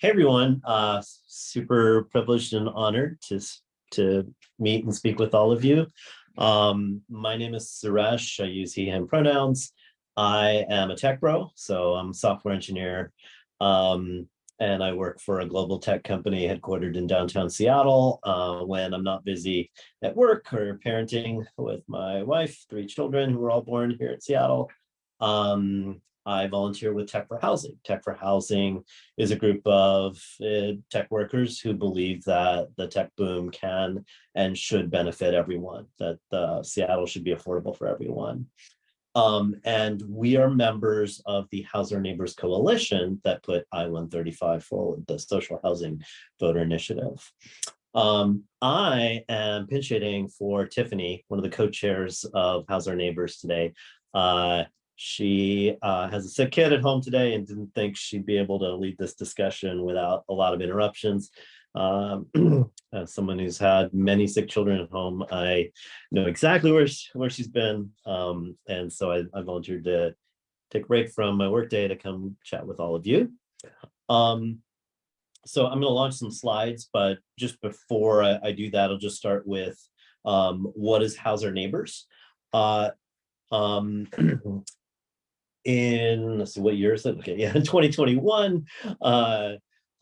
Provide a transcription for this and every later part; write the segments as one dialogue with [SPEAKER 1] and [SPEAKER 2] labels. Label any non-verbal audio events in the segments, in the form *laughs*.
[SPEAKER 1] Hey everyone, uh, super privileged and honored to, to meet and speak with all of you. Um, my name is Suresh, I use he, him pronouns. I am a tech bro, so I'm a software engineer. Um, and I work for a global tech company headquartered in downtown Seattle. Uh, when I'm not busy at work or parenting with my wife, three children who were all born here in Seattle. Um, I volunteer with Tech for Housing. Tech for Housing is a group of uh, tech workers who believe that the tech boom can and should benefit everyone, that uh, Seattle should be affordable for everyone. Um, and we are members of the House Our Neighbors Coalition that put I-135 forward, the social housing voter initiative. Um, I am pinch hitting for Tiffany, one of the co-chairs of House Our Neighbors today. Uh, she uh, has a sick kid at home today and didn't think she'd be able to lead this discussion without a lot of interruptions. Um, *clears throat* as someone who's had many sick children at home, I know exactly where, she, where she's been. Um, and so I, I, volunteered to take a break from my workday to come chat with all of you. Um, so I'm going to launch some slides, but just before I, I do that, I'll just start with um, what is House Our Neighbors? Uh, um, *clears throat* in let's see what year is it? Okay yeah *laughs* in 2021 uh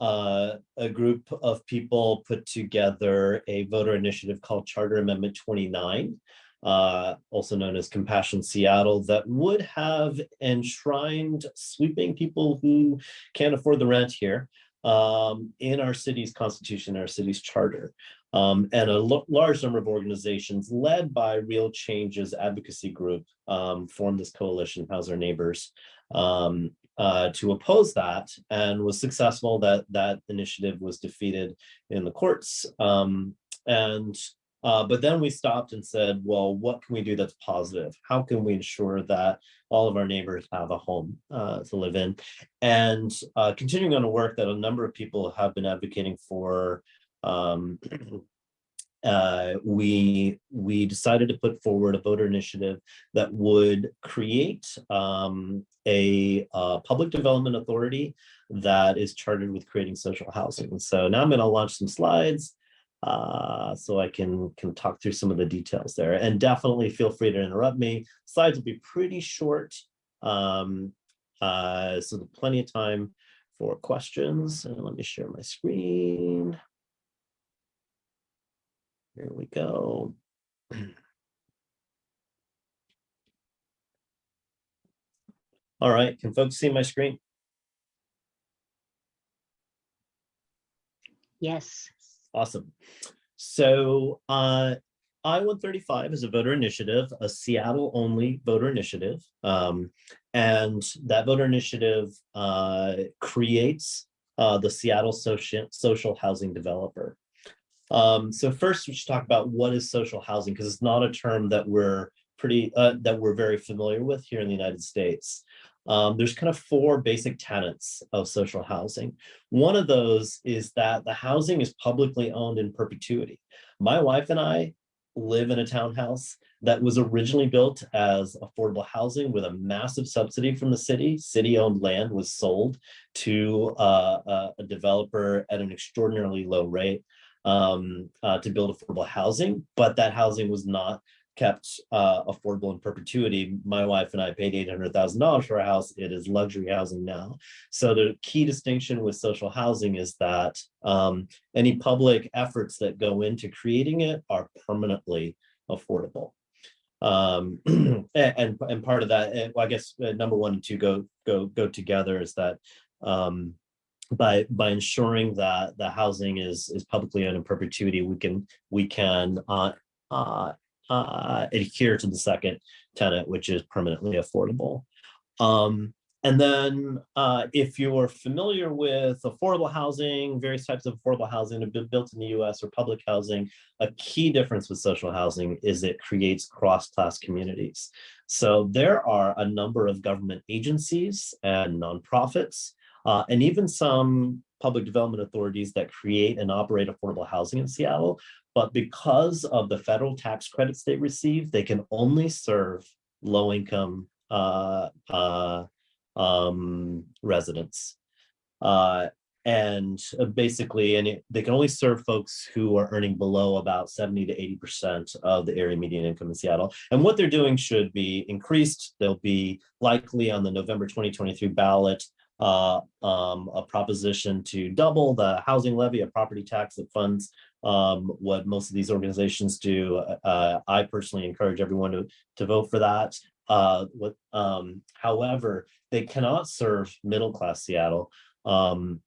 [SPEAKER 1] uh a group of people put together a voter initiative called charter amendment 29 uh also known as compassion seattle that would have enshrined sweeping people who can't afford the rent here um in our city's constitution our city's charter um, and a large number of organizations led by Real Changes Advocacy Group um, formed this coalition, House Our Neighbors, um, uh, to oppose that and was successful that that initiative was defeated in the courts. Um, and uh, but then we stopped and said, well, what can we do that's positive? How can we ensure that all of our neighbors have a home uh, to live in? And uh, continuing on a work that a number of people have been advocating for um, *clears throat* uh, we we decided to put forward a voter initiative that would create um, a uh, public development authority that is chartered with creating social housing. So now I'm going to launch some slides uh, so I can can talk through some of the details there. And definitely feel free to interrupt me. Slides will be pretty short, um, uh, so plenty of time for questions. And let me share my screen. Here we go. *clears throat* All right, can folks see my screen?
[SPEAKER 2] Yes.
[SPEAKER 1] Awesome. So uh, I-135 is a voter initiative, a Seattle only voter initiative. Um, and that voter initiative uh, creates uh, the Seattle social, social housing developer. Um, so first we should talk about what is social housing because it's not a term that we're pretty uh, that we're very familiar with here in the United States. Um, there's kind of four basic tenets of social housing. One of those is that the housing is publicly owned in perpetuity. My wife and I live in a townhouse that was originally built as affordable housing with a massive subsidy from the city. City-owned land was sold to uh, a developer at an extraordinarily low rate um, uh, to build affordable housing, but that housing was not kept uh, affordable in perpetuity. My wife and I paid $800,000 for a house. It is luxury housing now. So the key distinction with social housing is that um, any public efforts that go into creating it are permanently affordable. Um, *clears throat* and, and part of that, well, I guess uh, number one and two go, go, go together is that um, by by ensuring that the housing is is publicly owned in perpetuity, we can we can uh, uh, uh, adhere to the second tenant, which is permanently affordable. Um, and then uh, if you're familiar with affordable housing, various types of affordable housing have been built in the US or public housing, a key difference with social housing is it creates cross-class communities. So there are a number of government agencies and nonprofits uh, and even some public development authorities that create and operate affordable housing in Seattle. But because of the federal tax credits they receive, they can only serve low income uh, uh, um, residents. Uh, and uh, basically, and it, they can only serve folks who are earning below about 70 to 80% of the area median income in Seattle. And what they're doing should be increased. They'll be likely on the November 2023 ballot uh, um, a proposition to double the housing levy, a property tax that funds um, what most of these organizations do. Uh, I personally encourage everyone to, to vote for that. Uh, what, um, however, they cannot serve middle class Seattle. Um,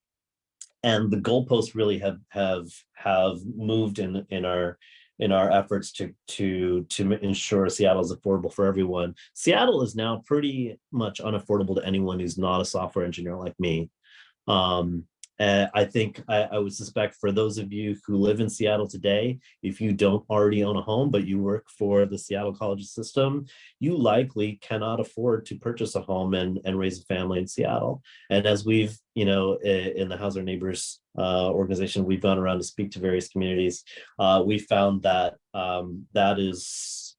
[SPEAKER 1] and the goalposts really have have have moved in in our in our efforts to to to ensure Seattle is affordable for everyone. Seattle is now pretty much unaffordable to anyone who's not a software engineer like me. Um, uh, I think I, I, would suspect for those of you who live in Seattle today, if you don't already own a home, but you work for the Seattle college system, you likely cannot afford to purchase a home and, and raise a family in Seattle. And as we've, you know, in the House Our Neighbors uh, organization, we've gone around to speak to various communities, uh, we found that um, that is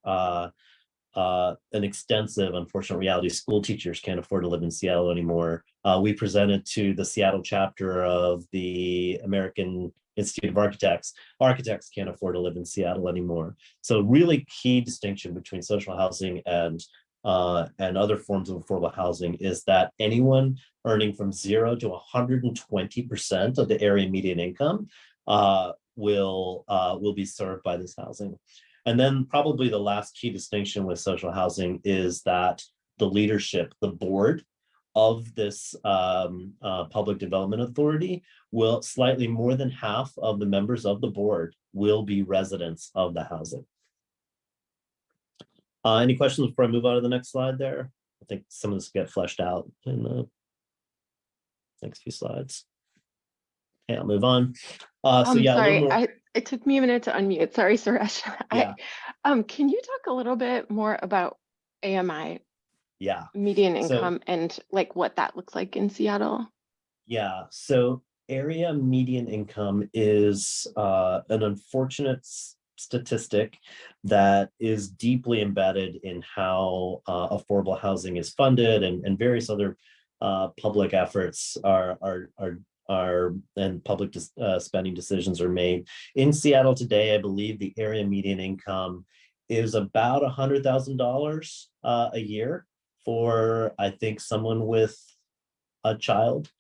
[SPEAKER 1] uh, an extensive, unfortunate reality. School teachers can't afford to live in Seattle anymore. Uh, we presented to the Seattle chapter of the American Institute of Architects. Architects can't afford to live in Seattle anymore. So really key distinction between social housing and uh, and other forms of affordable housing is that anyone earning from zero to 120% of the area median income uh, will uh, will be served by this housing. And then probably the last key distinction with social housing is that the leadership, the board of this um, uh, public development authority will slightly more than half of the members of the board will be residents of the housing. Uh, any questions before I move on to the next slide there? I think some of this get fleshed out in the next few slides. Okay, I'll move on. Uh, so
[SPEAKER 2] Um,
[SPEAKER 1] yeah,
[SPEAKER 2] sorry, I, it took me a minute to unmute. Sorry, Suresh. *laughs*
[SPEAKER 1] Yeah.
[SPEAKER 2] I, um, can you talk a little bit more about AMI,
[SPEAKER 1] yeah.
[SPEAKER 2] median
[SPEAKER 1] So-
[SPEAKER 2] income, and like what that looks like in Seattle?
[SPEAKER 1] Yeah, so area median income is uh, an unfortunate statistic that is deeply embedded in how uh, affordable housing is funded and, and various other uh, public efforts are, are, are, are and public uh, spending decisions are made. In Seattle today, I believe the area median income is about a hundred thousand dollars uh, a year for, I think, someone with a child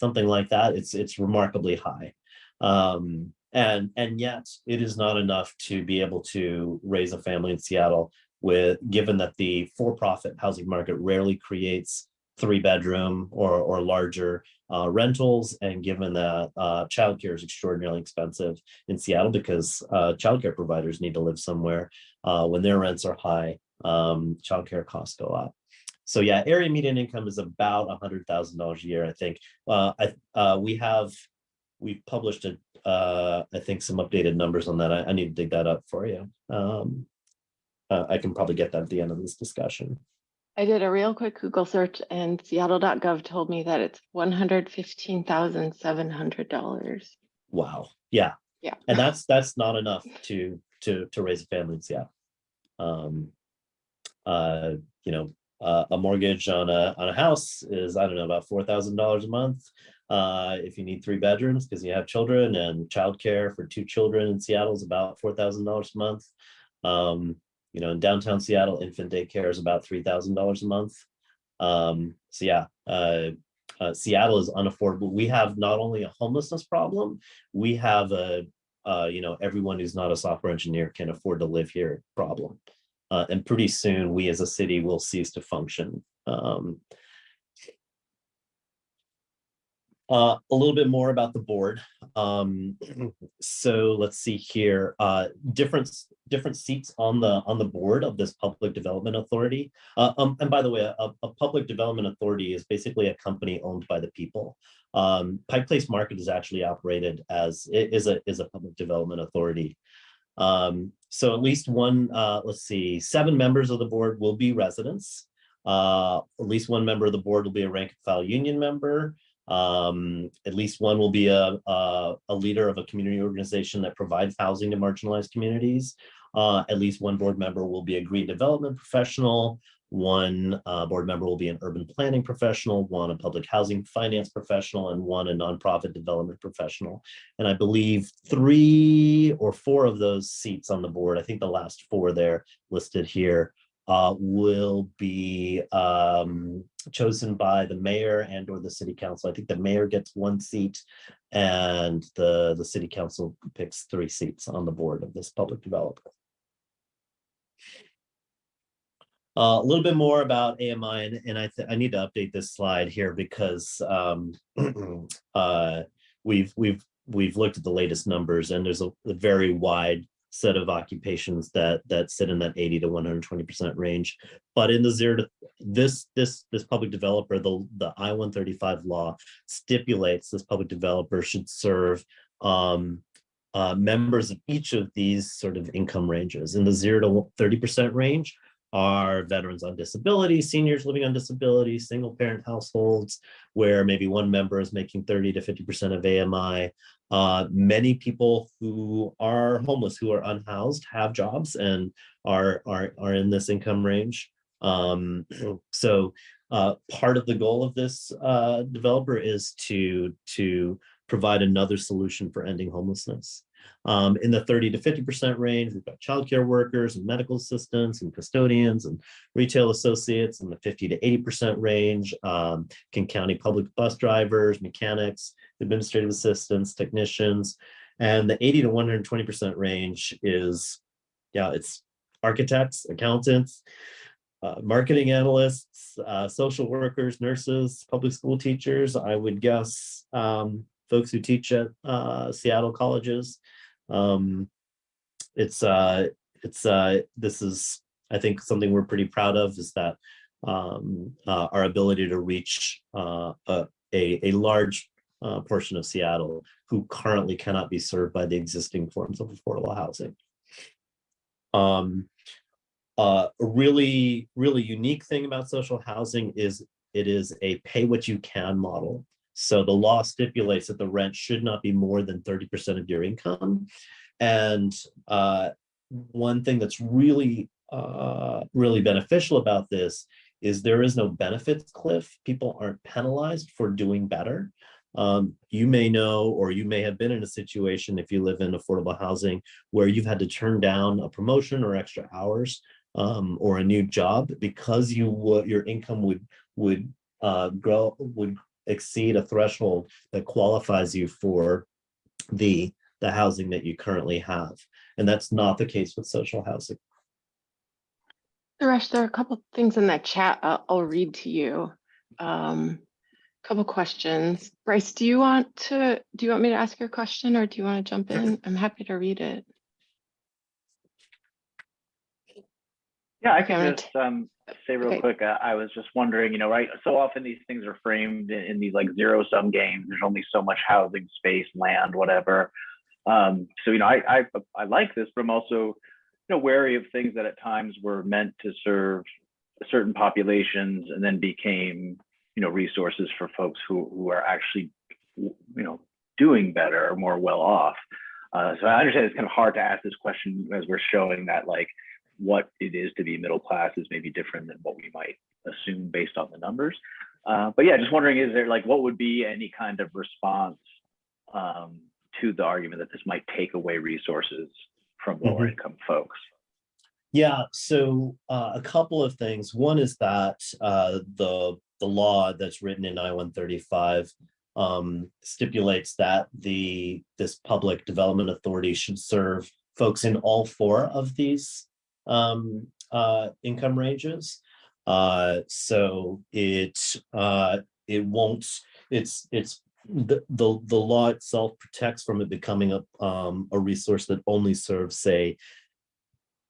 [SPEAKER 1] something like that. It's it's remarkably high. Um, and and yet it is not enough to be able to raise a family in Seattle with given that the for-profit housing market rarely creates three bedroom or or larger uh, rentals and given that uh, childcare is extraordinarily expensive in Seattle because uh, childcare providers need to live somewhere uh, when their rents are high um, childcare costs go up. So yeah, area median income is about a hundred thousand dollars a year, I think. Uh, I, uh, we have, we've published a, I think some updated numbers on that. I, I need to dig that up for you. Um, I can probably get that at the end of this discussion.
[SPEAKER 2] I did a real quick Google search and Seattle.gov told me that it's one hundred fifteen thousand seven hundred dollars.
[SPEAKER 1] Wow. Yeah.
[SPEAKER 2] Yeah.
[SPEAKER 1] And that's, that's not enough to, to, to raise a family in Seattle. Um, uh, you know, uh, a mortgage on a, on a house is, I don't know, about four thousand dollars a month. Uh, if you need three bedrooms because you have children and childcare for two children in Seattle is about four thousand dollars a month. Um, you know, in downtown Seattle, infant daycare is about three thousand dollars a month. Um, so yeah, uh, uh, Seattle is unaffordable. We have not only a homelessness problem, we have a, uh, you know, everyone who's not a software engineer can afford to live here problem. Uh, and pretty soon we as a city will cease to function. Um, uh, a little bit more about the board. Um, so let's see here, uh, different different seats on the on the board of this public development authority. Uh, um, and by the way, a, a public development authority is basically a company owned by the people. Um, Pike Place Market is actually operated as is a is a public development authority. Um, so at least one, uh, let's see, seven members of the board will be residents. Uh, at least one member of the board will be a rank and file union member. Um, at least one will be a, a, a leader of a community organization that provides housing to marginalized communities. Uh, at least one board member will be a green development professional. One uh, board member will be an urban planning professional, one a public housing finance professional, and one a nonprofit development professional. And I believe three or four of those seats on the board, I think the last four there listed here, uh, will be um, chosen by the mayor and or the city council. I think the mayor gets one seat and the, the city council picks three seats on the board of this public developer. Uh, a little bit more about AMI, and, and I, I need to update this slide here because um, *clears throat* uh, we've we've we've looked at the latest numbers, and there's a, a very wide set of occupations that that sit in that 80 to 120 percent range. But in the zero to this this this public developer, the the I-135 law stipulates this public developer should serve um, uh, members of each of these sort of income ranges. In the zero to 30 percent range are veterans on disability, seniors living on disability, single parent households, where maybe one member is making 30 to 50% of AMI. Uh, many people who are homeless, who are unhoused, have jobs and are, are, are in this income range. Um, *clears throat* so uh, part of the goal of this uh, developer is to, to provide another solution for ending homelessness. Um, in the 30 to 50% range, we've got childcare workers and medical assistants and custodians and retail associates in the 50 to 80% range, um, King County public bus drivers, mechanics, administrative assistants, technicians, and the 80 to 120% range is, yeah, it's architects, accountants, uh, marketing analysts, uh, social workers, nurses, public school teachers, I would guess um, folks who teach at uh, Seattle colleges, um, it's uh, it's uh, this is I think something we're pretty proud of is that um, uh, our ability to reach uh, a, a, large uh, portion of Seattle who currently cannot be served by the existing forms of affordable housing. Um, uh, a really, really unique thing about social housing is it is a pay what you can model. So the law stipulates that the rent should not be more than 30% of your income. And uh, one thing that's really, uh, really beneficial about this is there is no benefits cliff. People aren't penalized for doing better. Um, you may know, or you may have been in a situation if you live in affordable housing where you've had to turn down a promotion or extra hours um, or a new job because you your income would would uh, grow would exceed a threshold that qualifies you for the the housing that you currently have. And that's not the case with social housing.
[SPEAKER 2] Suresh, there are a couple things in that chat I'll, I'll read to you. Um, couple questions. Bryce, do you want to, do you want me to ask your question or do you want to jump in? I'm happy to read it.
[SPEAKER 3] Yeah, I can just um, say real
[SPEAKER 2] okay.
[SPEAKER 3] quick. Uh, I was just wondering, you know, right? So often these things are framed in, in these like zero sum games. There's only so much housing space, land, whatever. Um, so you know, I, I I like this, but I'm also you know wary of things that at times were meant to serve certain populations and then became you know resources for folks who who are actually you know doing better or more well off. Uh, so I understand it's kind of hard to ask this question as we're showing that like what it is to be middle class is maybe different than what we might assume based on the numbers. Uh, but yeah, just wondering, is there like what would be any kind of response um, to the argument that this might take away resources from lower income folks?
[SPEAKER 1] Yeah, so uh, a couple of things. One is that uh, the the law that's written in I-135 um, stipulates that the this public development authority should serve folks in all four of these um, uh, income ranges. Uh, so it uh, it won't. It's it's the, the the law itself protects from it becoming a um, a resource that only serves, say,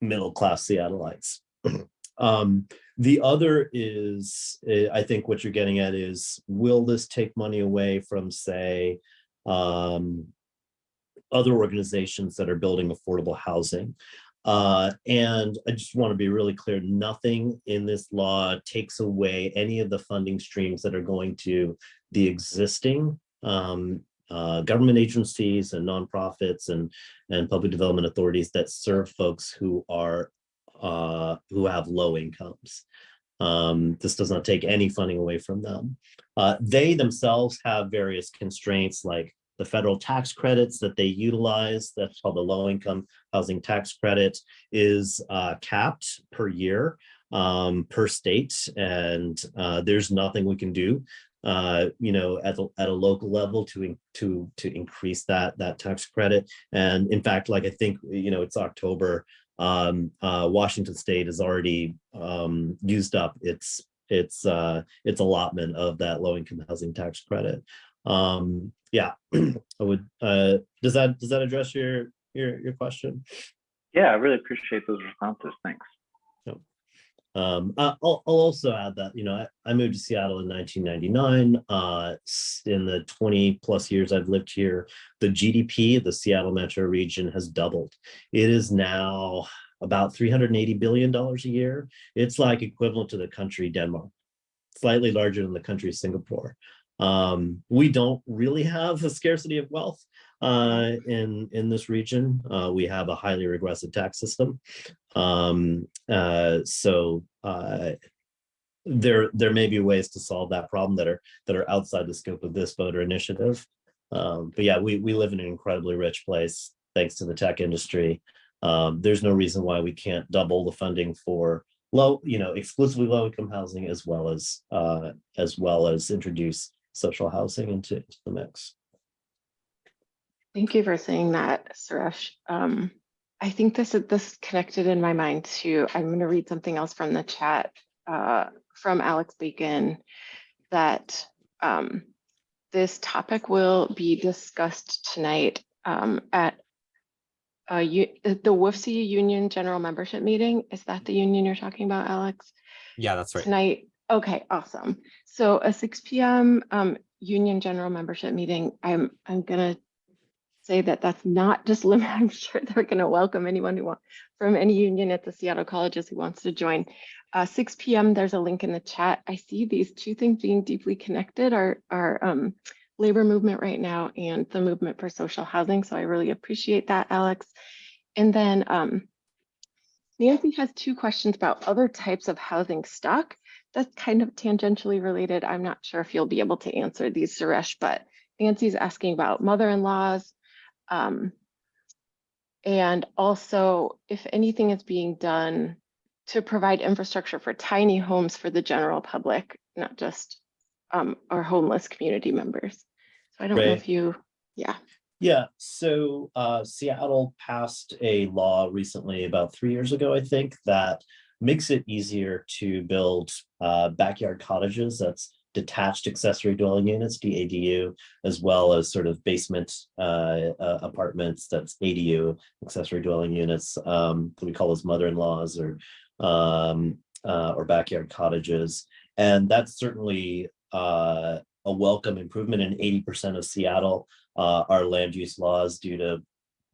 [SPEAKER 1] middle class Seattleites. *clears throat* um, the other is, eh, I think what you're getting at is, will this take money away from, say, um, other organizations that are building affordable housing? Uh, and I just want to be really clear, nothing in this law takes away any of the funding streams that are going to the existing um, uh, government agencies and nonprofits and, and public development authorities that serve folks who are uh, who have low incomes. Um, this does not take any funding away from them. Uh, they themselves have various constraints like the federal tax credits that they utilize, that's called the low income housing tax credit is uh, capped per year um, per state. And uh, there's nothing we can do uh, you know, at a, at a local level to, to, to increase that, that tax credit. And in fact, like I think, you know, it's October, um, uh, Washington State has already, um, used up its, its, uh, its allotment of that low income housing tax credit. Um, yeah, *clears throat* I would, uh, does that, does that address your, your, your question?
[SPEAKER 3] Yeah, I really appreciate those responses. Thanks.
[SPEAKER 1] Um, I- I'll, I'll also add that, you know, I, I moved to Seattle in nineteen ninety-nine. Uh, in the twenty plus years I've lived here, the GDP of the Seattle metro region has doubled. It is now about three hundred and eighty billion dollars a year. It's like equivalent to the country Denmark, slightly larger than the country Singapore. Um, we don't really have a scarcity of wealth uh, in, in this region. Uh, we have a highly regressive tax system. Um, uh, so, uh, there, there may be ways to solve that problem that are, that are outside the scope of this voter initiative. Um, but yeah, we, we live in an incredibly rich place, thanks to the tech industry. Um, there's no reason why we can't double the funding for low, you know, exclusively low income housing as well as, uh, as well as introduce social housing into, into the mix.
[SPEAKER 2] Thank you for saying that, Suresh. Um, I think this this connected in my mind to, I'm going to read something else from the chat uh, from Alex Bacon that um, this topic will be discussed tonight um, at uh, you, the WFC Union General Membership Meeting. Is that the union you're talking about, Alex?
[SPEAKER 4] Yeah, that's right.
[SPEAKER 2] Tonight, okay, awesome. So a six P M um union general membership meeting, I'm I'm gonna say that that's not *laughs* just limited, I'm sure they're gonna welcome anyone who want from any union at the Seattle colleges who wants to join. Uh, six P M, there's a link in the chat. I see these two things being deeply connected are are um labor movement right now and the movement for social housing. So I really appreciate that, Alex. And then um Nancy has two questions about other types of housing stock. That's kind of tangentially related. I'm not sure if you'll be able to answer these, Suresh, but Nancy's asking about mother-in-laws. Um, and also if anything is being done to provide infrastructure for tiny homes for the general public, not just um, our homeless community members. So I don't know if you, yeah.
[SPEAKER 1] Yeah, so uh, Seattle passed a law recently, about three years ago, I think, that makes it easier to build uh, backyard cottages. That's detached accessory dwelling units, DADU, as well as sort of basement uh, uh, apartments. That's ADU, accessory dwelling units. Um, we call those mother-in-laws or um, uh, or backyard cottages, and that's certainly uh, a welcome improvement. In eighty percent of Seattle, uh, our land use laws due to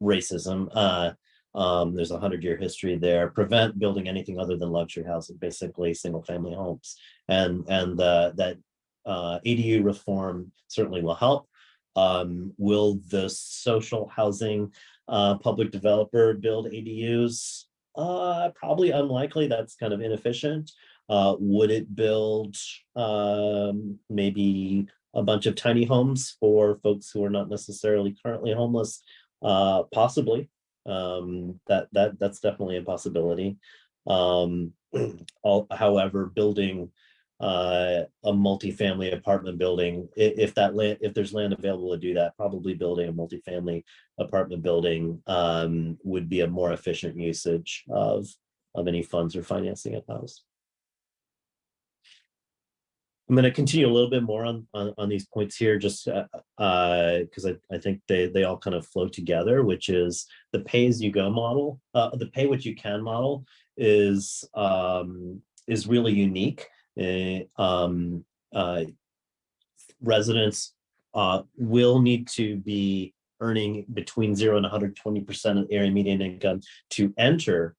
[SPEAKER 1] racism. Um, there's a hundred year history there. Prevent building anything other than luxury housing, basically single family homes, and and uh, that uh, ADU reform certainly will help. Um, will the social housing uh, public developer build ADUs? Uh, probably unlikely. That's kind of inefficient. Uh, would it build um, maybe a bunch of tiny homes for folks who are not necessarily currently homeless? Uh, possibly. Um, that that that's definitely a possibility. Um, *clears throat* all, however, building uh, a multifamily apartment building, if that land, if there's land available to do that, probably building a multifamily apartment building um, would be a more efficient usage of of any funds or financing at house. I'm going to continue a little bit more on, on, on these points here, just uh, uh, because I, I think they, they all kind of flow together, which is the pay as you go model, uh, the pay what you can model is, um, is really unique. Eh, um, uh, residents, uh, will need to be earning between zero and hundred twenty percent of area median income to enter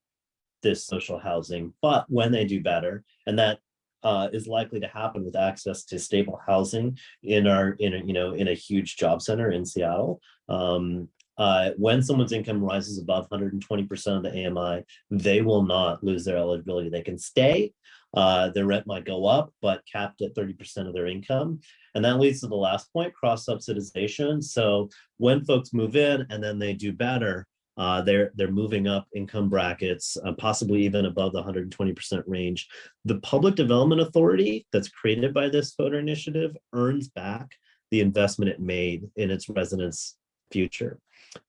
[SPEAKER 1] this social housing, but when they do better, and that uh, is likely to happen with access to stable housing in our, in a, you know, in a huge job center in Seattle. Um, uh, when someone's income rises above 120% of the AMI, they will not lose their eligibility. They can stay. Uh, their rent might go up, but capped at 30% of their income. And that leads to the last point, cross subsidization. So when folks move in and then they do better, uh, they're they're moving up income brackets, uh, possibly even above the 120% range. The Public Development Authority that's created by this voter initiative earns back the investment it made in its residents' future.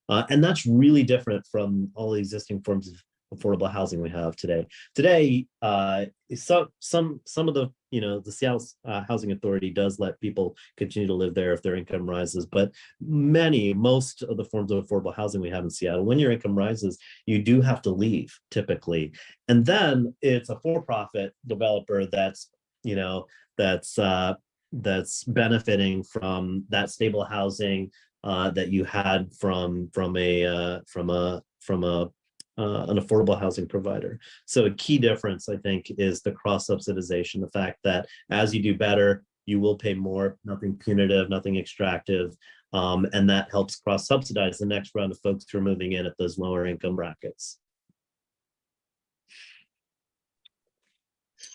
[SPEAKER 1] Uh, and that's really different from all the existing forms of affordable housing we have today. Today, uh, some some some of the you know the Seattle uh, Housing Authority does let people continue to live there if their income rises, but many most of the forms of affordable housing we have in Seattle, when your income rises, you do have to leave typically, and then it's a for-profit developer that's you know that's uh, that's benefiting from that stable housing uh, that you had from from a uh, from a from a uh, an affordable housing provider. So a key difference, I think, is the cross subsidization, the fact that as you do better, you will pay more, nothing punitive, nothing extractive, um, and that helps cross subsidize the next round of folks who are moving in at those lower income brackets.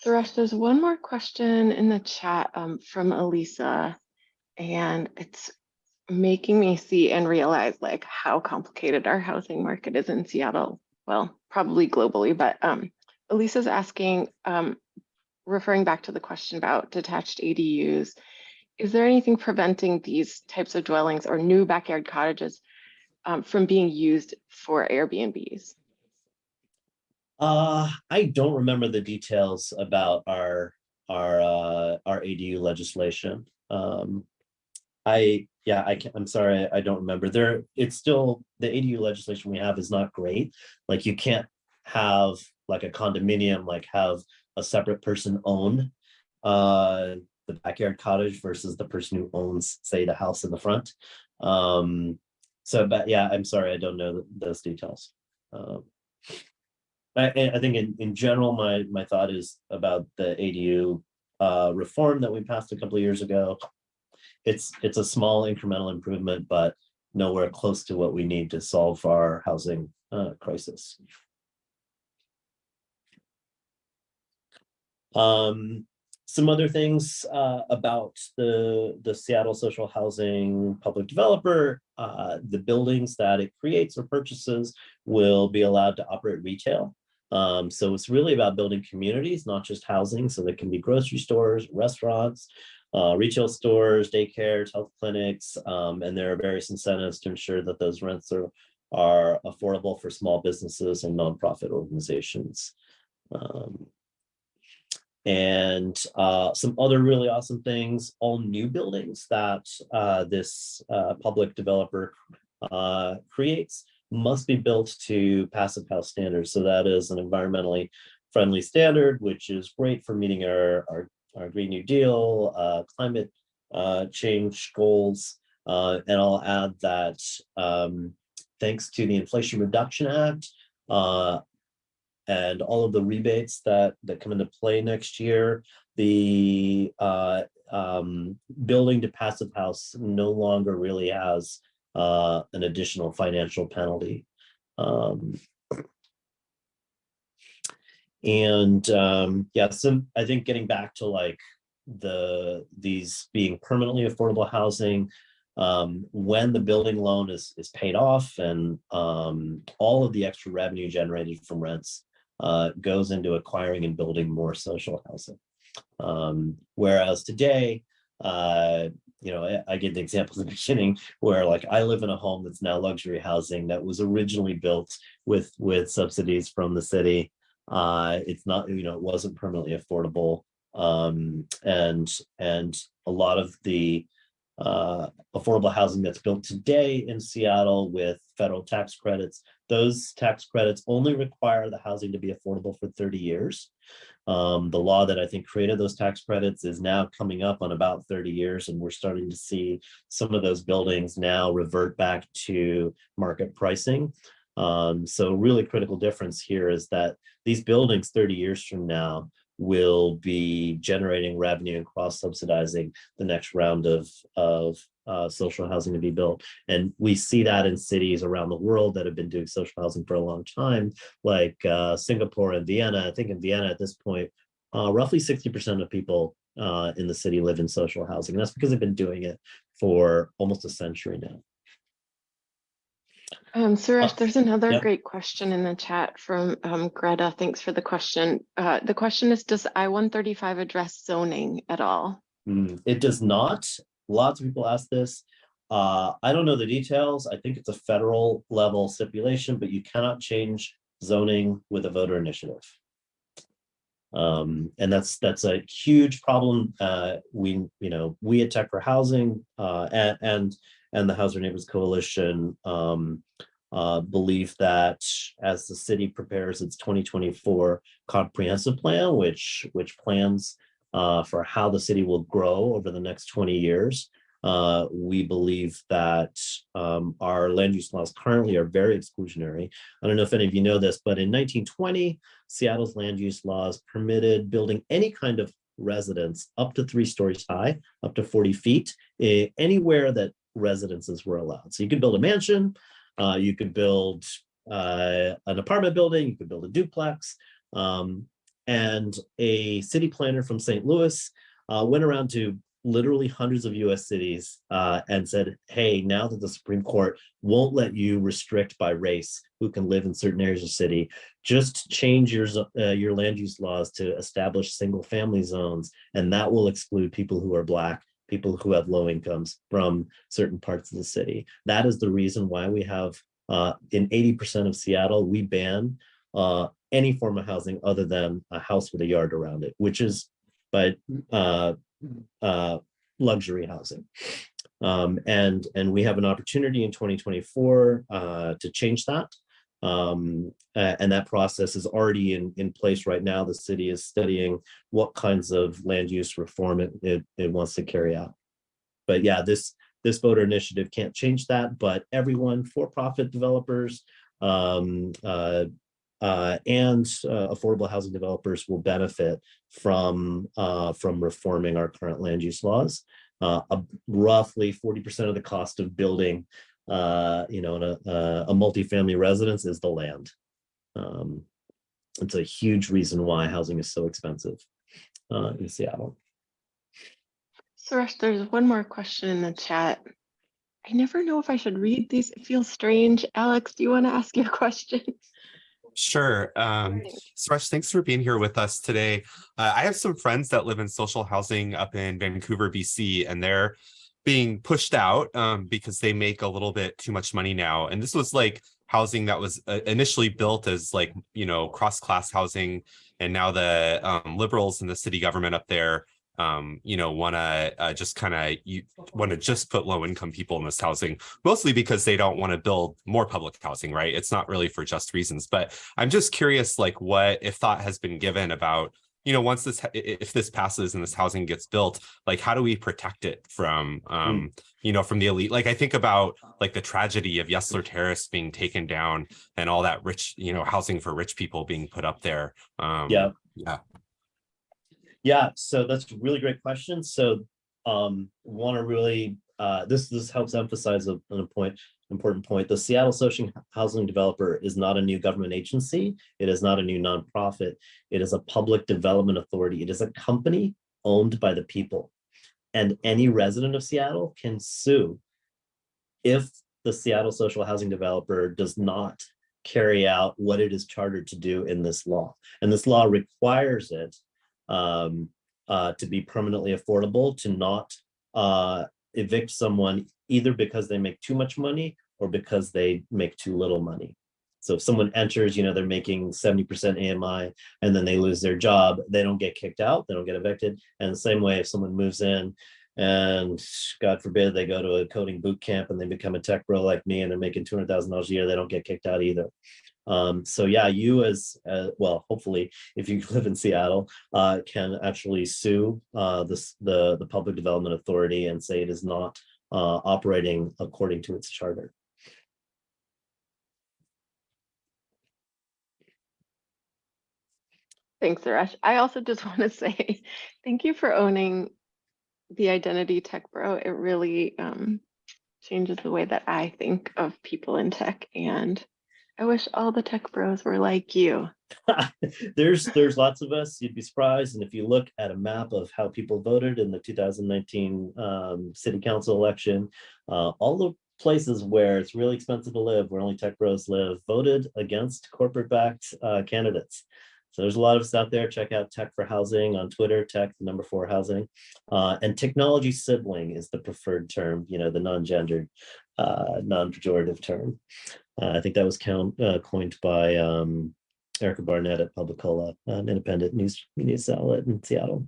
[SPEAKER 2] Suresh, there's one more question in the chat um, from Elisa, and it's making me see and realize like how complicated our housing market is in Seattle. Well, probably globally, but um, Elisa's asking, um, referring back to the question about detached ADUs, is there anything preventing these types of dwellings or new backyard cottages um, from being used for Airbnbs?
[SPEAKER 1] Uh, I don't remember the details about our our uh, our ADU legislation. Um, I yeah, I can, I'm sorry, I don't remember. There, it's still the ADU legislation we have is not great. Like you can't have like a condominium, like have a separate person own uh, the backyard cottage versus the person who owns, say, the house in the front. Um, so, but yeah, I'm sorry, I don't know those details. Um, I, I think in, in general, my, my thought is about the ADU uh, reform that we passed a couple of years ago. It's, it's a small incremental improvement, but nowhere close to what we need to solve our housing uh, crisis. Um, some other things uh, about the, the Seattle social housing public developer, uh, the buildings that it creates or purchases will be allowed to operate retail. Um, so it's really about building communities, not just housing. So there can be grocery stores, restaurants, uh, retail stores, daycares, health clinics, um, and there are various incentives to ensure that those rents are, are affordable for small businesses and nonprofit organizations. Um, and uh, some other really awesome things, all new buildings that uh, this uh, public developer uh, creates must be built to passive house standards. So that is an environmentally friendly standard, which is great for meeting our, our, our Green New Deal, uh, climate uh, change goals. and I'll add that um, thanks to the Inflation Reduction Act, and all of the rebates that that come into play next year the uh, um, building to passive house no longer really has uh, an additional financial penalty um, and um, yeah so i think getting back to like the these being permanently affordable housing um, when the building loan is is paid off and um, all of the extra revenue generated from rents uh, goes into acquiring and building more social housing. Um, whereas today, uh, you know, I, I give the example *laughs* in the beginning where like I live in a home that's now luxury housing that was originally built with with subsidies from the city. Uh, it's not, you know, it wasn't permanently affordable. Um, and and a lot of the uh, affordable housing that's built today in Seattle with federal tax credits. Those tax credits only require the housing to be affordable for 30 years. Um, the law that I think created those tax credits is now coming up on about 30 years, and we're starting to see some of those buildings now revert back to market pricing. Um, so really critical difference here is that these buildings 30 years from now will be generating revenue and cross subsidizing the next round of, of uh, social housing to be built. And we see that in cities around the world that have been doing social housing for a long time, like uh, Singapore and Vienna. I think in Vienna at this point, uh, roughly 60% of people uh, in the city live in social housing. And that's because they've been doing it for almost a century now.
[SPEAKER 2] Um, Suresh,
[SPEAKER 1] Uh,
[SPEAKER 2] there's another
[SPEAKER 1] yep.
[SPEAKER 2] great question in the chat from um, Greta. Thanks for the question. Uh, the question is, does I-135 address zoning at all?
[SPEAKER 1] Mm, It does not. Lots of people ask this. Uh, I don't know the details. I think it's a federal level stipulation, but you cannot change zoning with a voter initiative. Um, and that's, that's a huge problem. Uh, we, you know, we at Tech for Housing, uh, and, and, and the Housing Neighbors Coalition, um, uh, believe that as the city prepares its 2024 comprehensive plan, which, which plans uh, for how the city will grow over the next 20 years. Uh, we believe that um, our land use laws currently are very exclusionary. I don't know if any of you know this, but in 1920, Seattle's land use laws permitted building any kind of residence up to three stories high, up to 40 feet, eh, anywhere that residences were allowed. So you could build a mansion, uh, you could build uh, an apartment building, you could build a duplex, um, and a city planner from St. Louis uh, went around to literally hundreds of US cities uh, and said, hey, now that the Supreme Court won't let you restrict by race who can live in certain areas of city, just change your, uh, your land use laws to establish single family zones, and that will exclude people who are Black, people who have low incomes from certain parts of the city. That is the reason why we have, uh, in 80% of Seattle, we ban uh, any form of housing other than a house with a yard around it, which is but uh, uh, luxury housing. Um, and and we have an opportunity in 2024 uh, to change that. Um, and that process is already in, in place right now. The city is studying what kinds of land use reform it, it, it wants to carry out. But yeah, this this voter initiative can't change that, but everyone, for-profit developers, um, uh, uh, and uh, affordable housing developers will benefit from uh, from reforming our current land use laws. Uh, roughly 40% of the cost of building, uh, you know, in a, a multifamily residence is the land. Um, it's a huge reason why housing is so expensive uh, in Seattle.
[SPEAKER 2] Suresh, there's one more question in the chat. I never know if I should read these. It feels strange. Alex, do you want to ask your *laughs* question?
[SPEAKER 4] Sure. Um, Suresh, thanks for being here with us today. Uh, I have some friends that live in social housing up in Vancouver, BC, and they're being pushed out um, because they make a little bit too much money now. And this was like housing that was uh, initially built as like, you know, cross-class housing. And now the um, liberals and the city government up there um, you know, want to uh, just kind of want to just put low income people in this housing, mostly because they don't want to build more public housing, right? It's not really for just reasons. But I'm just curious, like, what if thought has been given about, you know, once this if this passes and this housing gets built, like, how do we protect it from, um, you know, from the elite? Like, I think about like the tragedy of Yesler Terrace being taken down and all that rich, you know, housing for rich people being put up there. Um,
[SPEAKER 1] Yeah.
[SPEAKER 4] Yeah.
[SPEAKER 1] Yeah, so that's a really great question. So um want to really uh this this helps emphasize a, an point important point. The Seattle Social Housing Developer is not a new government agency. It is not a new nonprofit. It is a public development authority. It is a company owned by the people. And any resident of Seattle can sue if the Seattle Social Housing Developer does not carry out what it is chartered to do in this law. And this law requires it um, uh, to be permanently affordable, to not uh, evict someone either because they make too much money or because they make too little money. So if someone enters, you know, they're making 70% AMI and then they lose their job, they don't get kicked out, they don't get evicted. And the same way, if someone moves in and God forbid they go to a coding boot camp and they become a tech bro like me and they're making $200,000 a year, they don't get kicked out either. Um, so yeah, you as, uh, well, hopefully, if you *laughs* live in Seattle, uh, can actually sue uh, this, the, the Public Development Authority and say it is not uh, operating according to its charter.
[SPEAKER 2] Thanks, Suresh. I also just *laughs* want to say thank you for owning the identity tech bro. It really um, changes the way that I think of people in tech. And I wish all the tech bros were like you. *laughs*
[SPEAKER 1] there's there's lots of us. You'd be surprised. And if you look at a map of how people voted in the 2019 um, city council election, uh, all the places where it's really expensive to live, where only tech bros live, voted against corporate-backed uh, candidates. So there's a lot of us out there. Check out Tech for Housing on Twitter, Tech the number four housing. Uh, and technology sibling is the preferred term, you know, the non-gendered, uh, non-pejorative term. Uh, I think that was count, uh, coined by um, Erica Barnett at Publicola, an independent news news outlet in Seattle.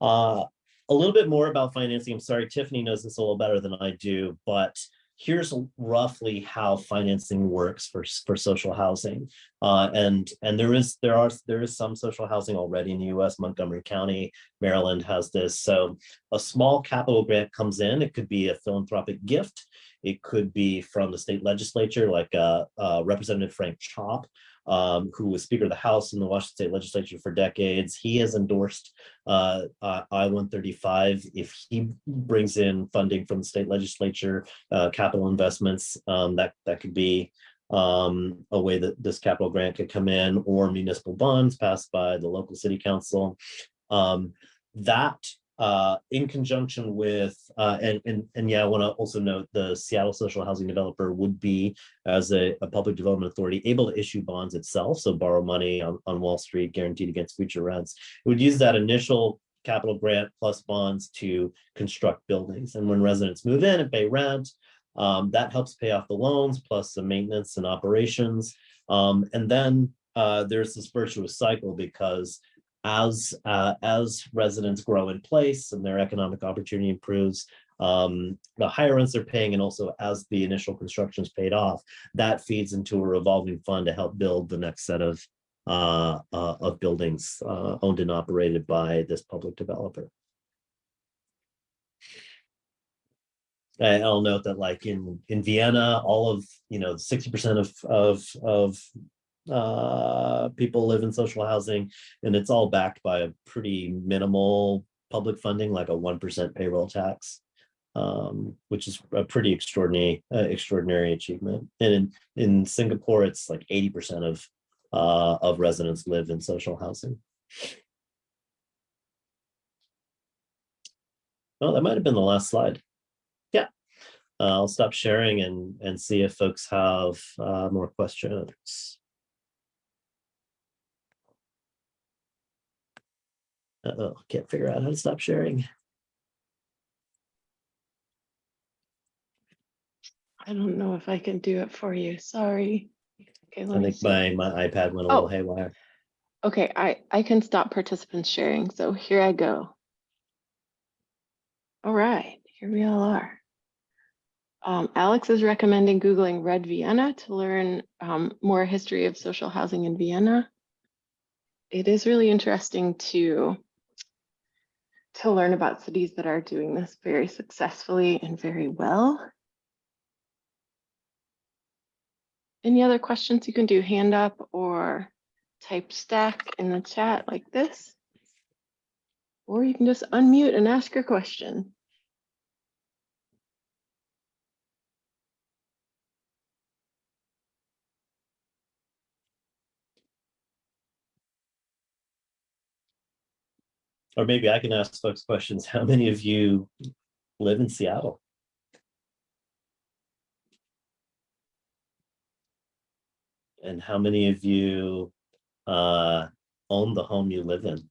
[SPEAKER 1] Uh, a little bit more about financing. I'm sorry, Tiffany knows this a little better than I do, but here's roughly how financing works for, for social housing. Uh, and and there is there are there is some social housing already in the US. Montgomery County, Maryland has this. So a small capital grant comes in. It could be a philanthropic gift. It could be from the state legislature, like uh, uh, Representative Frank Chopp, um, who was Speaker of the House in the Washington State Legislature for decades. He has endorsed uh, uh, I-135 if he brings in funding from the state legislature, uh, capital investments, um, that, that could be um, a way that this capital grant could come in or municipal bonds passed by the local city council. Um, that uh, in conjunction with, uh, and, and, and yeah, I want to also note the Seattle Social Housing Developer would be, as a, a public development authority, able to issue bonds itself, so borrow money on, on Wall Street guaranteed against future rents. It would use that initial capital grant plus bonds to construct buildings. And when residents move in and pay rent, um, that helps pay off the loans plus the maintenance and operations. Um, and then uh, there's this virtuous cycle because as uh, as residents grow in place and their economic opportunity improves, um, the higher rents they're paying and also as the initial construction is paid off, that feeds into a revolving fund to help build the next set of uh, uh, of buildings uh, owned and operated by this public developer. I'll note that like in in Vienna, all of you know 60% of of of uh, people live in social housing, and it's all backed by a pretty minimal public funding, like a 1% payroll tax, um, which is a pretty extraordinary, uh, extraordinary achievement. And in, in Singapore, it's like 80% of, uh, of residents live in social housing. Oh, that might have been the last slide. Uh, I'll stop sharing and, and see if folks have uh, more questions. Uh-oh, can't figure out how to stop sharing.
[SPEAKER 2] I don't know if I can do it for you. Sorry. Okay,
[SPEAKER 1] I
[SPEAKER 2] let me
[SPEAKER 1] think my, my iPad went a
[SPEAKER 2] Oh.
[SPEAKER 1] little haywire.
[SPEAKER 2] Okay, I, I can stop participants sharing, so here I go. All right, here we all are. Um, Alex is recommending Googling Red Vienna to learn um, more history of social housing in Vienna. It is really interesting to to learn about cities that are doing this very successfully and very well. Any other questions you can do hand up or type stack in the chat like this. Or you can just unmute and ask your question.
[SPEAKER 1] Or maybe I can ask folks questions. How many of you live in Seattle? And how many of you uh, own the home you live in?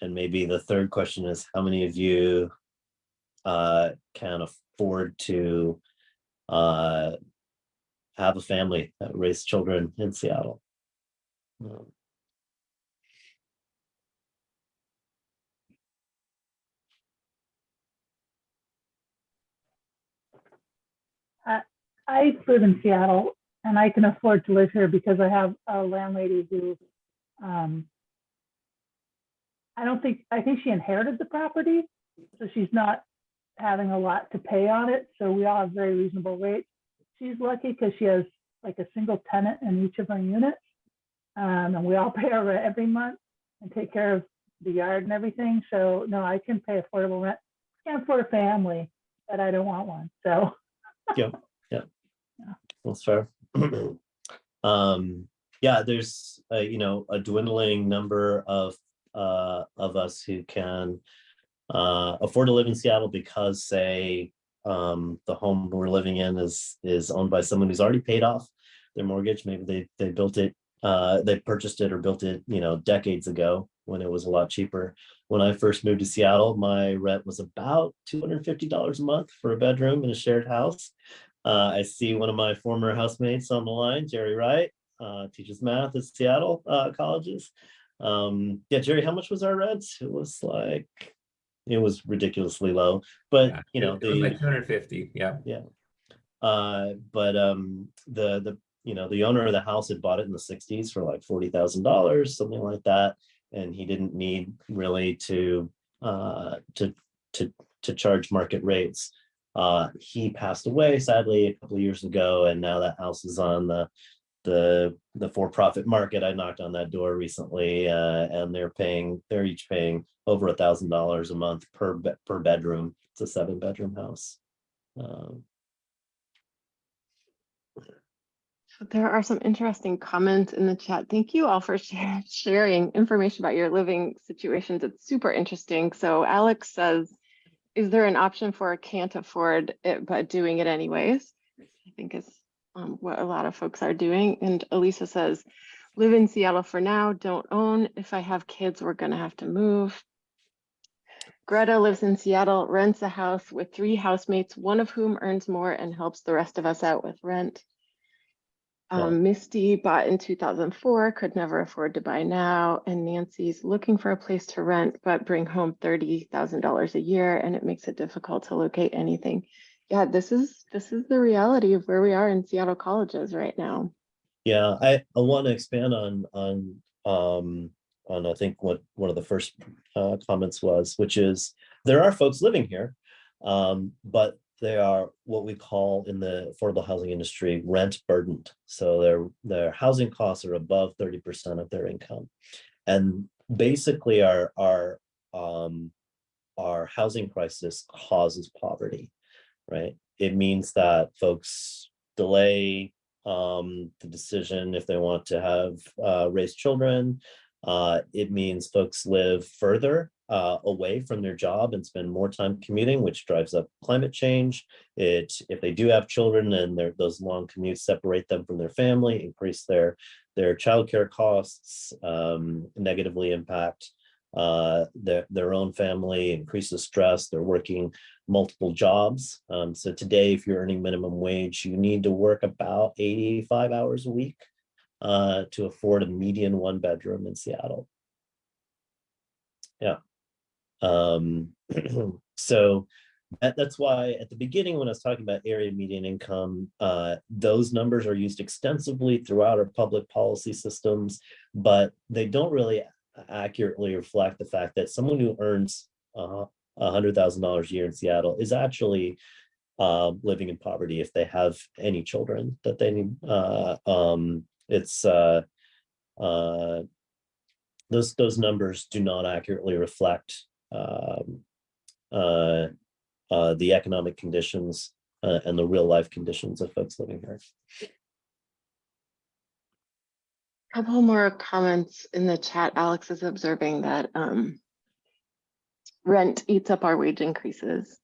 [SPEAKER 1] And maybe the third question is, how many of you uh, can afford to uh, have a family that raise children in Seattle? Um,
[SPEAKER 5] I live in Seattle and I can afford to live here because I have a landlady who, um, I don't think, I think she inherited the property, so she's not having a lot to pay on it. So we all have very reasonable rates. She's lucky because she has like a single tenant in each of our units. Um, and we all *laughs* pay our rent every month and take care of the yard and everything. So no, I can pay affordable rent. Can't afford a family, but I don't want one. So *laughs* yeah,
[SPEAKER 1] That's fair. *clears throat* Um, yeah, there's, uh, you know, a dwindling number of, uh, of us who can uh, afford to live in Seattle because say, um, the home we're living in is, is owned by someone who's already paid off their mortgage. Maybe they, they built it, uh, they purchased it or built it, you know, decades ago when it was a lot cheaper. When I first moved to Seattle, my rent was about two hundred and fifty dollars a month for a bedroom in a shared house. Uh, I see one of my former housemates on the line, Jerry Wright, uh, teaches math at Seattle uh, colleges. Um, yeah, Jerry, how much was our rent? It was like, it was ridiculously low, but
[SPEAKER 6] Yeah,
[SPEAKER 1] you know,
[SPEAKER 6] it like
[SPEAKER 1] the,
[SPEAKER 6] two hundred fifty, yeah.
[SPEAKER 1] uh, but um, the, the, you know, the owner of the house had bought it in the sixties for like forty thousand dollars, something like that. And he didn't need really to, uh, to, to, to charge market rates. Uh, he passed away sadly a couple of years ago, and now that house is on the the the for-profit market. I knocked on that door recently, uh, and they're paying they're each paying over a thousand dollars a month per be- per bedroom. It's a seven-bedroom house. Um,
[SPEAKER 2] There are some interesting comments in the chat. Thank you all for *laughs* share- sharing information about your living situations. It's super interesting. So Alex says, is there an option for can't afford it, but doing it anyways? I think is um, what a lot of folks are doing. And Elisa says, live in Seattle for now, don't own. If I have kids, we're gonna have to move. Greta lives in Seattle, rents a house with three housemates, one of whom earns more and helps the rest of us out with rent. Um, Misty bought in two thousand four, could never afford to buy now, and Nancy's looking for a place to rent, but bring home thirty thousand dollars a year, and it makes it difficult to locate anything. Yeah, this is, this is the reality of where we are in Seattle colleges right now.
[SPEAKER 1] Yeah, I, I want to expand on, on, um, on, I think what, one of the first, uh, comments was, which is, there are folks living here. Um, but they are what we call in the affordable housing industry, rent burdened. So their, their housing costs are above thirty percent of their income. And basically our, our, um, our housing crisis causes poverty, right? It means that folks delay um, the decision if they want to have uh, raised children. Uh, it means folks live further uh, away from their job and spend more time commuting, which drives up climate change. It, if they do have children and those long commutes separate them from their family, increase their their childcare costs, um, negatively impact uh, their their own family, increases stress. They're working multiple jobs. Um, so today, if you're earning minimum wage, you need to work about 85 hours a week uh, to afford a median one bedroom in Seattle. Yeah. Um, *clears throat* so that, that's why at the beginning, when I was talking about area median income, uh, those numbers are used extensively throughout our public policy systems, but they don't really accurately reflect the fact that someone who earns uh, a hundred thousand dollars a year in Seattle is actually um, living in poverty if they have any children that they need. Uh, um, it's uh, uh, those those numbers do not accurately reflect um, uh, uh, the economic conditions and the real life conditions of folks living here.
[SPEAKER 2] A Couple more comments in the chat. Alex is observing that um, rent eats up our wage increases.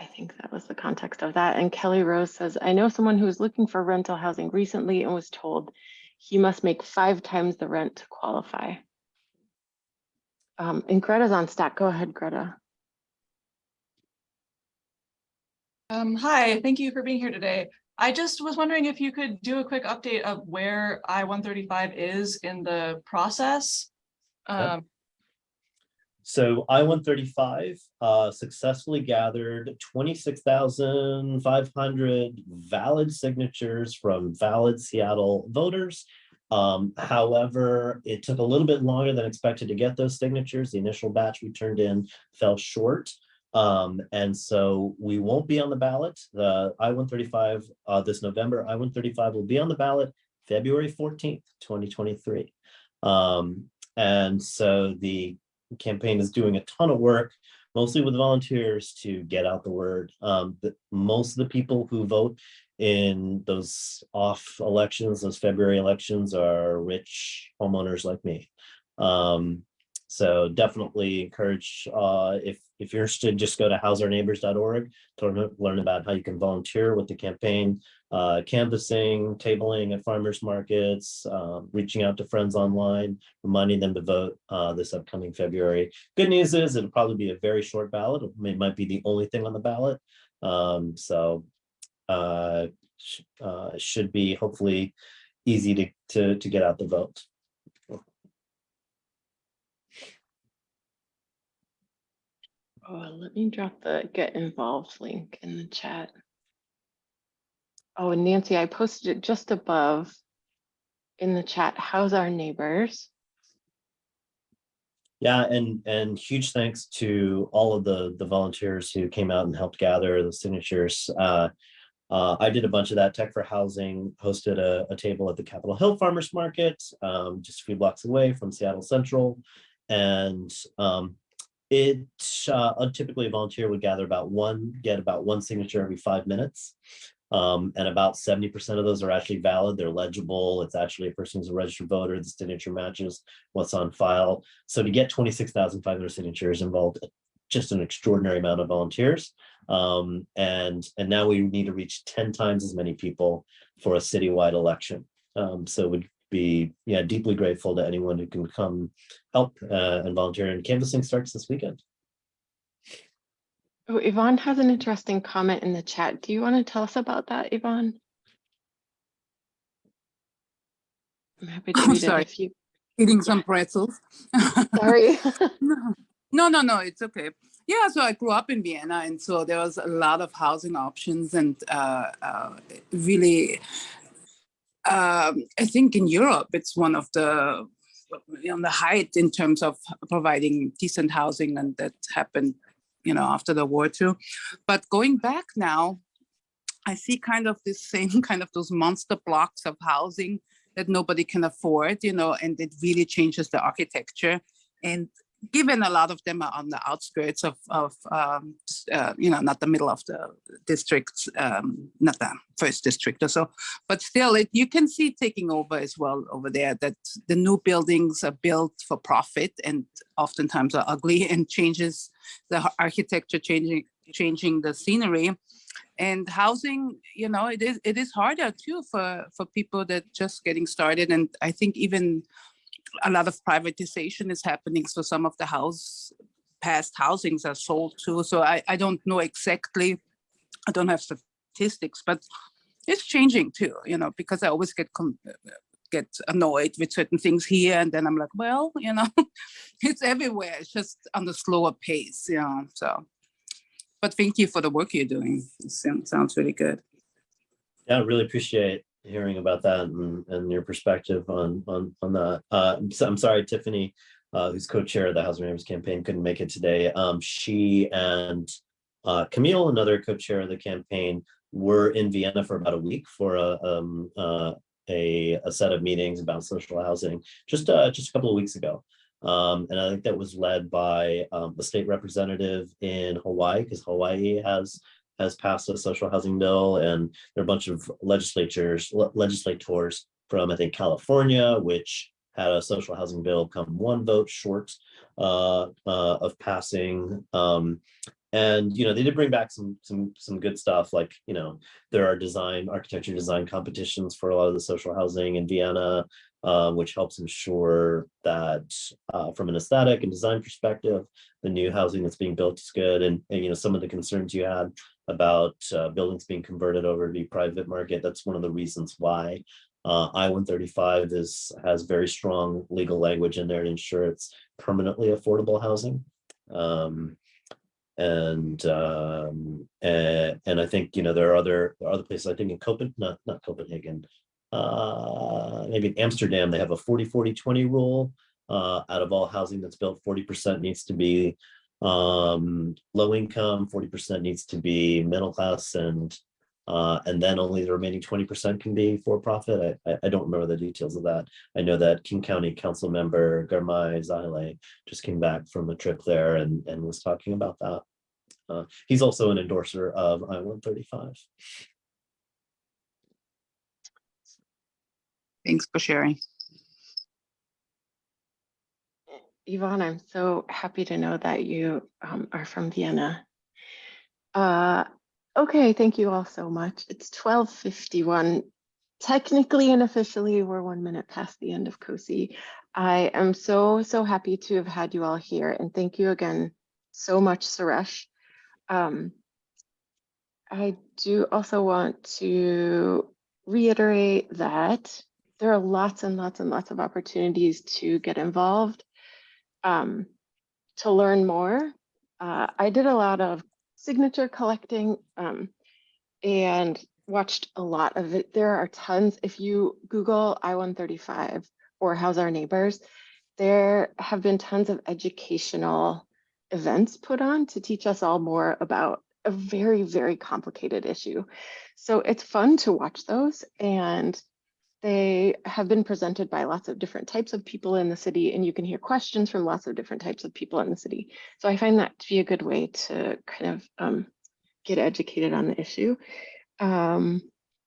[SPEAKER 2] I think that was the context of that. And Kelly Rose says, I know someone who was looking for rental housing recently and was told he must make five times the rent to qualify. Um, and Greta's on stack. Go ahead, Greta.
[SPEAKER 7] Um, hi, thank you for being here today. I just was wondering if you could do a quick update of where I-135 is in the process.
[SPEAKER 1] Yeah.
[SPEAKER 7] Um,
[SPEAKER 1] So I one thirty-five uh successfully gathered twenty-six thousand five hundred valid signatures from valid Seattle voters. Um, however, it took a little bit longer than expected to get those signatures. The initial batch we turned in fell short Um, and so we won't be on the ballot. The I-135, uh, this November, I-135 will be on the ballot February fourteenth, twenty twenty-three. Um, and so the campaign is doing a ton of work, mostly with volunteers to get out the word. Um, that most of the people who vote in those off elections, those February elections are rich homeowners like me. Um, so definitely encourage, uh, if, if you're interested, just go to houseourneighbors.org to learn, learn about how you can volunteer with the campaign, uh, canvassing, tabling at farmers markets, um, reaching out to friends online, reminding them to vote, uh, this upcoming February. Good news is it'll probably be a very short ballot. It might be the only thing on the ballot. Um, so, uh, uh, should be hopefully easy to, to, to get out the vote.
[SPEAKER 2] Oh, let me drop the get involved link in the chat. Oh, and Nancy, I posted it just above in the chat. How's our neighbors?
[SPEAKER 1] Yeah, and and huge thanks to all of the the volunteers who came out and helped gather the signatures. Uh, uh, I did a bunch of that. Tech for Housing hosted a, a table at the Capitol Hill Farmers Market, um, just a few blocks away from Seattle Central. And um, it uh, typically a volunteer would gather about one, get about one signature every five minutes. Um, and about 70% of those are actually valid. They're legible. It's actually a person who's a registered voter. The signature matches what's on file. So to get 26,500 signatures involved just an extraordinary amount of volunteers. Um, and, and now we need to reach 10 times as many people for a citywide election. Um, so would be yeah deeply grateful to anyone who can come help uh, and volunteer. And canvassing starts this weekend.
[SPEAKER 2] Oh, Yvonne has an interesting comment in the chat. Do you want to tell us about that, Yvonne? I'm happy to
[SPEAKER 6] I'm
[SPEAKER 2] read it
[SPEAKER 6] sorry.
[SPEAKER 2] if you,
[SPEAKER 6] eating some pretzels.
[SPEAKER 2] sorry. *laughs* *laughs*
[SPEAKER 6] no, no, no, it's okay. Yeah, so I grew up in Vienna, and so there was a lot of housing options, and uh, uh, really, um, I think in Europe it's one of the on the height in terms of providing decent housing, and that happened, you know, after the war too. But going back now, I see kind of this same *laughs* kind of those monster blocks of housing that nobody can afford, you know, and it really changes the architecture. And given a lot of them are on the outskirts of, of um, uh, you know, not the middle of the district, um, not the first district or so, but still it, you can see taking over as well over there that the new buildings are built for profit and oftentimes are ugly *laughs* and changes the architecture changing, changing the scenery. And housing you know it is it is harder too for for people that just getting started. And i think even a lot of privatization is happening so some of the house past housings are sold too so i i don't know exactly i don't have statistics but it's changing too you know because i always get get annoyed with certain things here and then i'm like well you know *laughs* it's everywhere it's just on the slower pace you know so but thank you for the work you're doing. It sounds, sounds really good.
[SPEAKER 1] Yeah, I really appreciate hearing about that and, and your perspective on on on that. Uh, I'm, so, I'm sorry, Tiffany, uh, who's co-chair of the Housing Neighbors campaign, couldn't make it today. Um, she and uh, Camille, another co-chair of the campaign, were in Vienna for about a week for a um, uh, a, a set of meetings about social housing just uh, just a couple of weeks ago. Um, and I think that was led by um, the state representative in Hawaii, because Hawaii has has passed a social housing bill, and there are a bunch of legislatures, le- legislators from I think California, which had a social housing bill come one vote short uh, uh, of passing. Um, and you know they did bring back some some some good stuff, like you know there are design architecture design competitions for a lot of the social housing in Vienna uh, which helps ensure that uh, from an aesthetic and design perspective, the new housing that's being built is good. And, and you know, some of the concerns you had about uh, buildings being converted over to the private market, that's one of the reasons why uh, I-135 is has very strong legal language in there to ensure it's permanently affordable housing. Um, and um and, and i think you know there are other there are other places i think in copenhagen not not copenhagen uh, maybe in Amsterdam, they have a 40, 40, 20 rule. Uh, out of all housing that's built, 40% needs to be um, low income, 40% needs to be middle class, and uh, and then only the remaining 20% can be for profit. I, I, don't remember the details of that. I know that King County Council member Girmay Zahilay just came back from a trip there and, and was talking about that. Uh, he's also an endorser of I-135.
[SPEAKER 6] Thanks for sharing.
[SPEAKER 2] Yvonne, I'm so happy to know that you um, are from Vienna. Uh, okay, thank you all so much. It's 12:51. Technically and officially, we're one minute past the end of COSI. I am so, so happy to have had you all here and thank you again so much, Suresh. Um, I do also want to reiterate that there are lots and lots and lots of opportunities to get involved um, to learn more. Uh, I did a lot of signature collecting um, and watched a lot of it. There are tons. If you Google I-135 or House Our Neighbors, there have been tons of educational events put on to teach us all more about a very, very complicated issue. So it's fun to watch those and they have been presented by lots of different types of people in the city and you can hear questions from lots of different types of people in the city. So I find that to be a good way to kind of um, get educated on the issue. Um,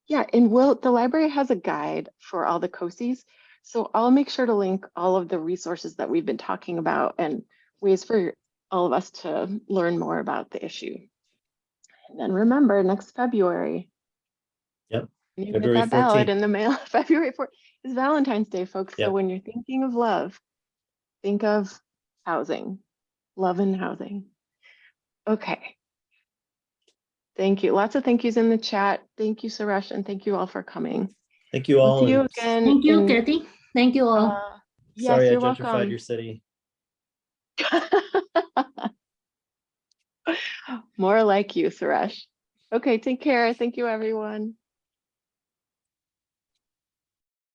[SPEAKER 2] yeah, and will the library has a guide for all the COSIs. So I'll make sure to link all of the resources that we've been talking about and ways for all of us to learn more about the issue. And then remember next February.
[SPEAKER 1] Yep,
[SPEAKER 2] You get
[SPEAKER 1] February
[SPEAKER 2] that ballot
[SPEAKER 1] 14th.
[SPEAKER 2] in the mail. *laughs* February 4th is Valentine's Day, folks. So when you're thinking of love, think of housing, love and housing. Okay. Thank you. Lots of thank yous in the chat. Thank you, Suresh, and thank you all for coming.
[SPEAKER 1] Thank you
[SPEAKER 2] We'll
[SPEAKER 1] all.
[SPEAKER 2] see you again.
[SPEAKER 8] Thank you,
[SPEAKER 2] in-
[SPEAKER 8] Kathy. Thank you all.
[SPEAKER 2] uh, Yes,
[SPEAKER 1] Sorry I
[SPEAKER 2] you're
[SPEAKER 1] gentrified
[SPEAKER 2] welcome.
[SPEAKER 1] your city. *laughs*
[SPEAKER 2] More like you, Suresh. Okay, take care. Thank you, everyone.